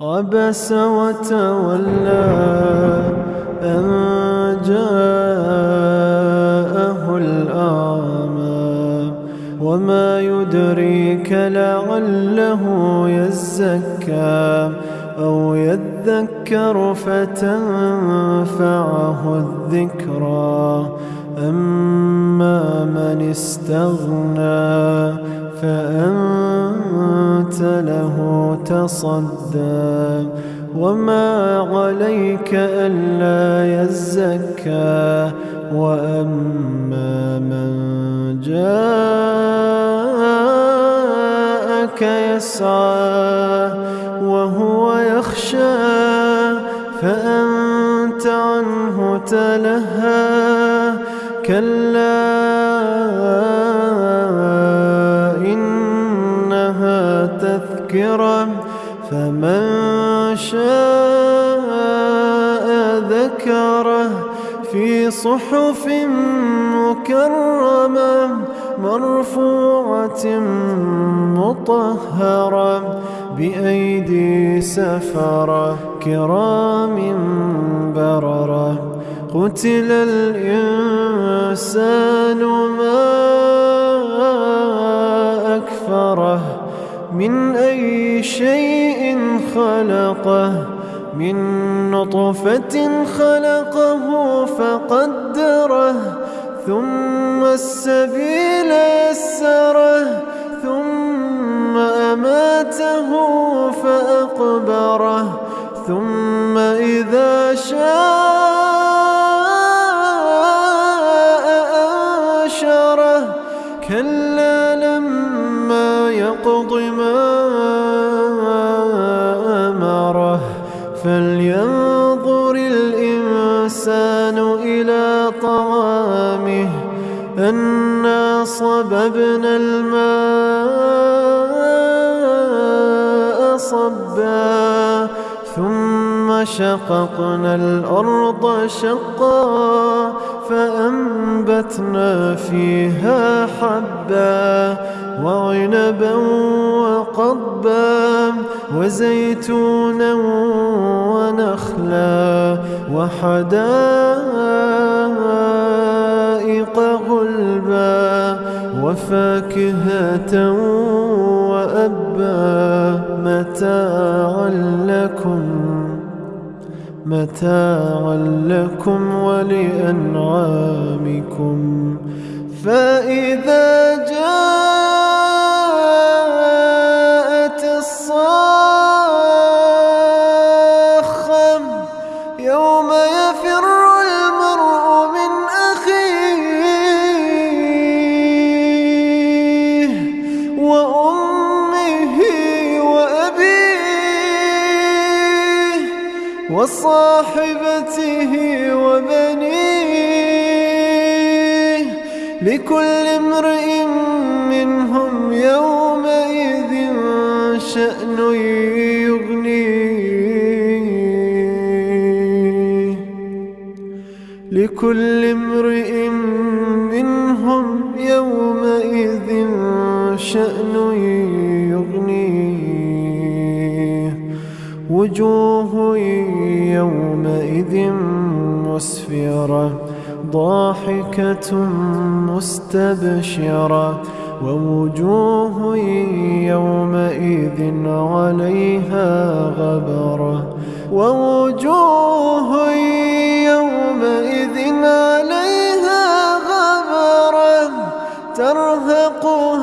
عبس وتولى أن جاءه الأعمى وما يدريك لعله يزكى أو يذكر فتنفعه الذكرى أما من استغنى فأنت له تصدى. وما عليك ألا يزكى. وأما من جاءك يسعى وهو يخشى فأنت عنه تلهى. كلا تذكرة فمن شاء ذكره في صحف مكرمة مرفوعة مطهرة بأيدي سفرة كرام بررة. قتل الإنسان ما من أي شيء خلقه من نطفة خلقه فقدره ثم السبيل يسره ثم أماته فأقبره ثم إذا شاء أنشره. كلا لما يقض ما أمره فلينظر الإنسان إلى طعامه أنا صببنا الماء ثم شققنا الأرض شقا فأنبتنا فيها حبا وعنبا وقضبا وزيتونا ونخلا وحدائق غلبا وفاكهة وأبا متاعا لكم. متاعا لكم ولأنعامكم. فإذا جاءت وصاحبته وبنيه لكل امرئ منهم يومئذ شأن يغنيه. لكل امرئ منهم يومئذ شأن يغنيه. وجوه يومئذ مسفرة ضاحكة مستبشرة ووجوه يومئذ عليها غبرة ووجوه يومئذ عليها غبرة ترهقها